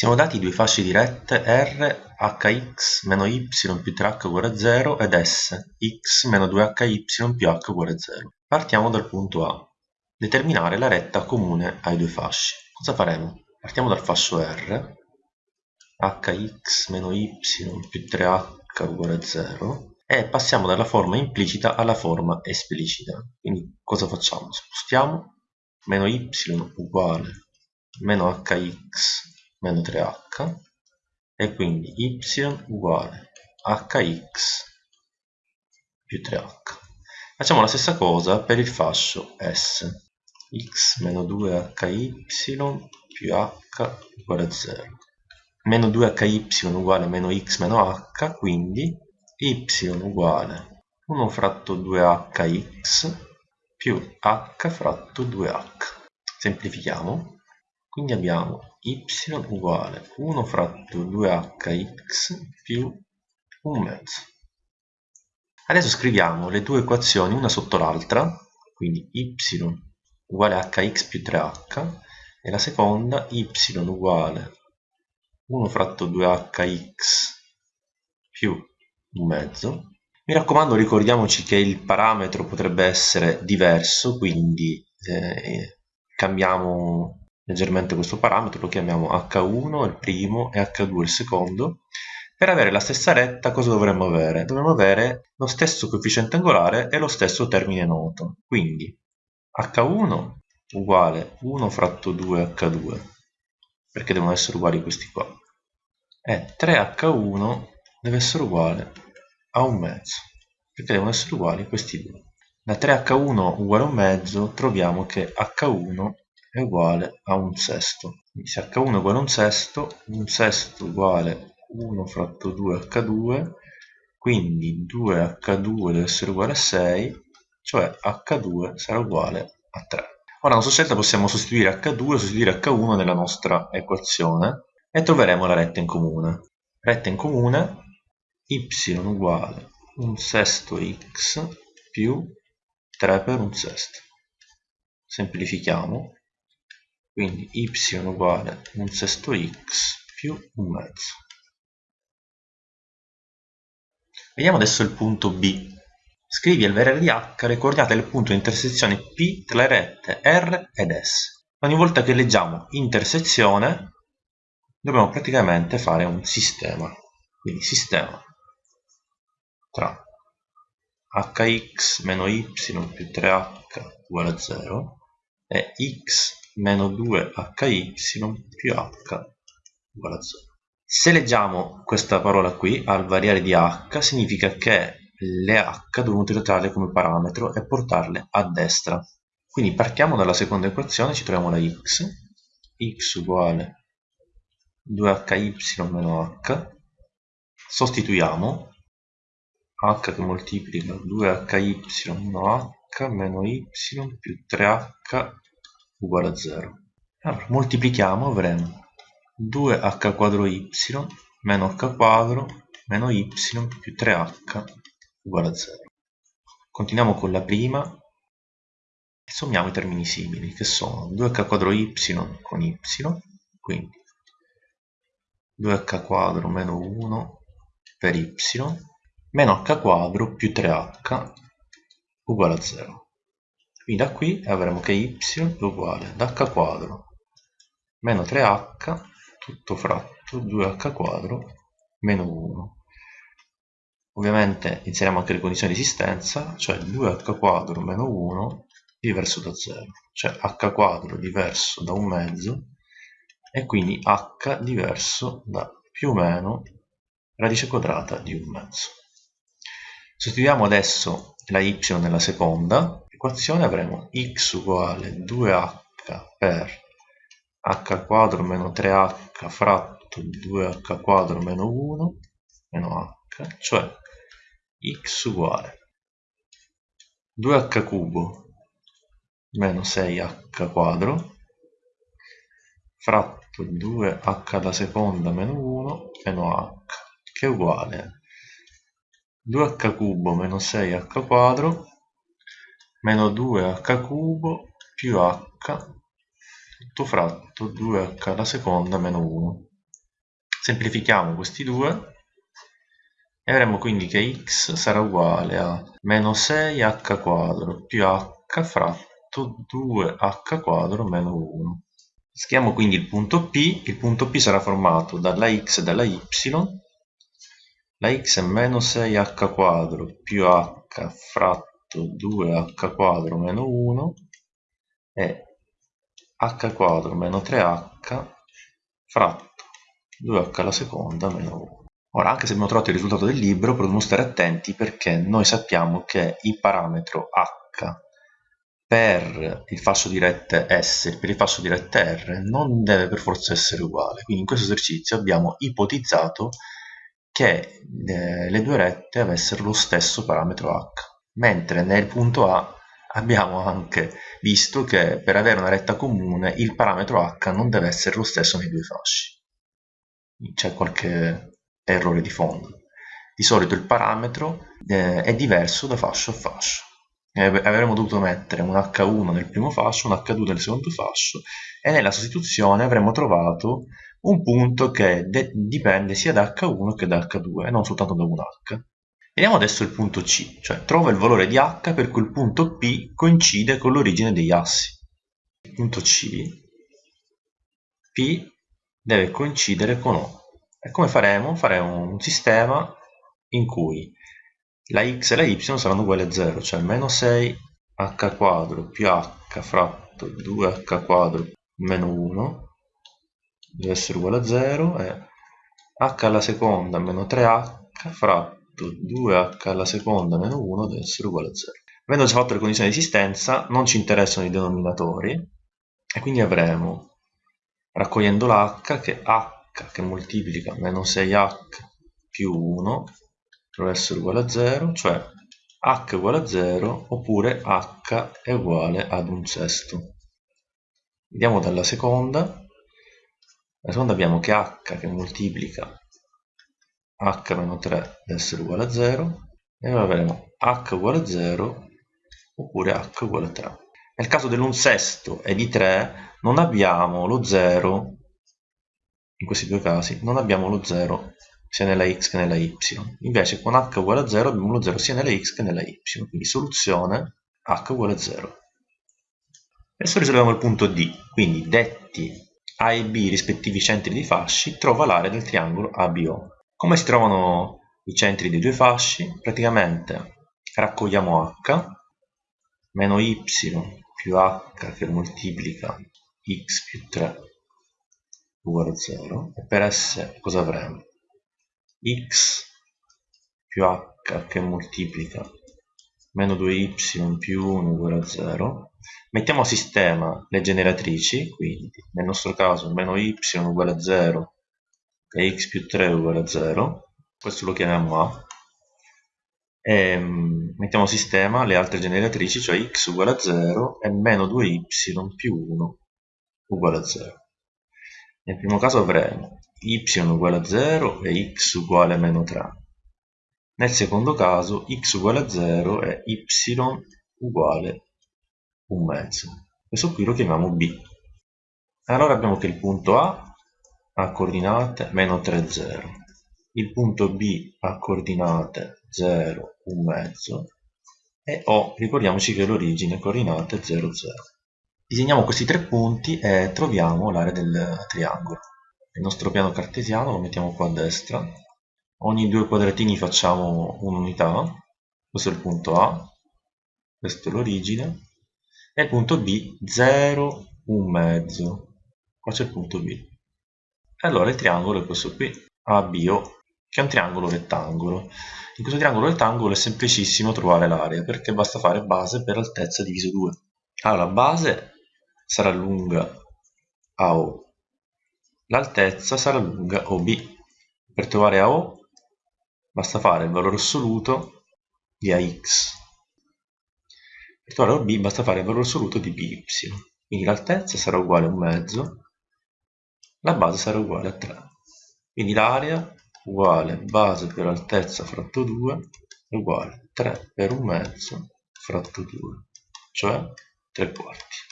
Siamo dati due fasce dirette R, hx meno y più 3h uguale a 0 ed S, x meno 2hy più h uguale a 0. Partiamo dal punto A. Determinare la retta comune ai due fasci. Cosa faremo? Partiamo dal fascio R, hx meno y più 3h uguale a 0 e passiamo dalla forma implicita alla forma esplicita. Quindi cosa facciamo? Spostiamo meno y uguale meno hx meno 3h e quindi y uguale hx più 3h. Facciamo la stessa cosa per il fascio S, x meno 2hy più h uguale a 0. Meno 2hy uguale meno x meno h, quindi y uguale 1 fratto 2hx più h fratto 2h. Semplifichiamo. Quindi abbiamo y uguale 1 fratto 2hx più un mezzo. Adesso scriviamo le due equazioni una sotto l'altra, quindi y uguale hx più 3h e la seconda y uguale 1 fratto 2hx più un mezzo. Mi raccomando ricordiamoci che il parametro potrebbe essere diverso, quindi eh, cambiamo leggermente questo parametro, lo chiamiamo H1 il primo e H2 il secondo. Per avere la stessa retta cosa dovremmo avere? Dovremmo avere lo stesso coefficiente angolare e lo stesso termine noto. Quindi H1 uguale 1 fratto 2 H2, perché devono essere uguali questi qua. E 3H1 deve essere uguale a un mezzo, perché devono essere uguali questi due. Da 3H1 uguale a un mezzo troviamo che H1 è uguale a un sesto. Quindi se H1 è uguale a un sesto, un sesto uguale 1 fratto 2H2, quindi 2H2 deve essere uguale a 6, cioè H2 sarà uguale a 3. Ora, nella nostra scelta possiamo sostituire H2 e sostituire H1 nella nostra equazione e troveremo la retta in comune. Retta in comune y uguale un sesto x più 3 per un sesto. Semplifichiamo quindi y uguale un sesto x più un mezzo. Vediamo adesso il punto B. Scrivi al valore di h le coordinate del punto di intersezione P tra le rette R ed S. Ogni volta che leggiamo intersezione dobbiamo praticamente fare un sistema. Quindi sistema tra hx meno y più 3h uguale a 0 e x meno 2hy più h uguale a 0. Se leggiamo questa parola qui, al variare di h, significa che le h dobbiamo utilizzarle come parametro e portarle a destra. Quindi partiamo dalla seconda equazione, ci troviamo la x, x uguale 2hy meno h, sostituiamo h che moltiplica 2hy meno h meno y più 3h uguale a 0. Allora, moltiplichiamo, avremo 2h quadro y meno h quadro meno y più 3h uguale a 0. Continuiamo con la prima e sommiamo i termini simili, che sono 2h quadro y con y, quindi 2h quadro meno 1 per y, meno h quadro più 3h uguale a 0. Quindi da qui avremo che y è uguale ad h quadro meno 3h tutto fratto 2h quadro meno 1. Ovviamente inseriamo anche le condizioni di esistenza, cioè 2h quadro meno 1 diverso da 0, cioè h quadro diverso da un mezzo e quindi h diverso da più o meno radice quadrata di un mezzo. Sostituiamo adesso la y nella seconda equazione avremo x uguale 2h per h quadro meno 3h fratto 2h quadro meno 1 meno h, cioè x uguale 2h cubo meno 6h quadro fratto 2h alla seconda meno 1 meno h che è uguale 2h cubo meno 6h quadro meno 2h cubo più h tutto fratto 2h alla seconda meno 1 Semplifichiamo questi due e avremo quindi che x sarà uguale a meno 6h quadro più h fratto 2h quadro meno 1. Schiamo quindi il punto P, il punto P sarà formato dalla x e dalla y, la x è meno 6h quadro più h fratto 2h quadro meno 1 e h quadro meno 3h fratto 2h alla seconda meno 1. Ora, anche se abbiamo trovato il risultato del libro, dobbiamo stare attenti perché noi sappiamo che il parametro h per il fascio di rette S e per il fascio di rette R non deve per forza essere uguale. Quindi in questo esercizio abbiamo ipotizzato che eh, le due rette avessero lo stesso parametro h, mentre nel punto A abbiamo anche visto che per avere una retta comune il parametro h non deve essere lo stesso nei due fasci. C'è qualche errore di fondo. Di solito il parametro eh, è diverso da fascio a fascio. Eh, avremmo dovuto mettere un H1 nel primo fascio, un H2 nel secondo fascio e nella sostituzione avremmo trovato un punto che dipende sia da H1 che da H2 e non soltanto da un H. Vediamo adesso il punto C, cioè trova il valore di H per cui il punto P coincide con l'origine degli assi. Il punto C, P deve coincidere con O. E come faremo? Faremo un sistema in cui la x e la y saranno uguali a 0, cioè meno 6 h quadro più h fratto 2h quadro meno 1 deve essere uguale a 0 e h alla seconda meno 3h fratto 2h alla seconda meno 1 deve essere uguale a 0. Avendo già fatto le condizioni di esistenza non ci interessano i denominatori e quindi avremo raccogliendo l'h che h che moltiplica meno 6h più 1 deve essere uguale a 0, cioè h uguale a 0 oppure h è uguale ad un sesto. Andiamo dalla seconda. La seconda abbiamo che h che moltiplica h meno 3 deve essere uguale a 0 e allora avremo h uguale a 0 oppure h uguale a 3. Nel caso dell'un sesto e di 3 non abbiamo lo 0 in questi due casi non abbiamo lo 0 sia nella x che nella y. Invece con h uguale a 0 abbiamo lo 0 sia nella x che nella y. Quindi soluzione h uguale a 0. Adesso risolviamo il punto D. Quindi detti A e B rispettivi centri di fasci, trova l'area del triangolo ABO. Come si trovano i centri dei due fasci? Praticamente raccogliamo h meno y più h che moltiplica x più 3 uguale a 0 e per S cosa avremo? x più h che moltiplica meno 2y più 1 uguale a 0 mettiamo a sistema le generatrici quindi nel nostro caso meno y uguale a 0 e x più 3 uguale a 0 questo lo chiamiamo a e mm, mettiamo a sistema le altre generatrici cioè x uguale a 0 e meno 2y più 1 uguale a 0 nel primo caso avremo y uguale a 0 e x uguale a meno 3. Nel secondo caso x uguale a 0 e y uguale un mezzo. Questo qui lo chiamiamo b. Allora abbiamo che il punto A ha coordinate 3, 0. Il punto B ha coordinate 0, un mezzo. E O, ricordiamoci che l'origine coordinate 0, 0. Disegniamo questi tre punti e troviamo l'area del triangolo. Il nostro piano cartesiano lo mettiamo qua a destra. Ogni due quadratini facciamo un'unità. Questo è il punto A, questo è l'origine. E il punto B, 0, un mezzo. Qua c'è il punto B. E allora il triangolo è questo qui, ABO, che è un triangolo rettangolo. In questo triangolo rettangolo è semplicissimo trovare l'area, perché basta fare base per altezza diviso 2. Allora, base sarà lunga AO. L'altezza sarà lunga OB. Per trovare AO basta fare il valore assoluto di AX. Per trovare OB basta fare il valore assoluto di BY. Quindi l'altezza sarà uguale a un mezzo, la base sarà uguale a 3. Quindi l'area uguale base per altezza fratto 2 è uguale a 3 per un mezzo fratto 2, cioè 3 quarti.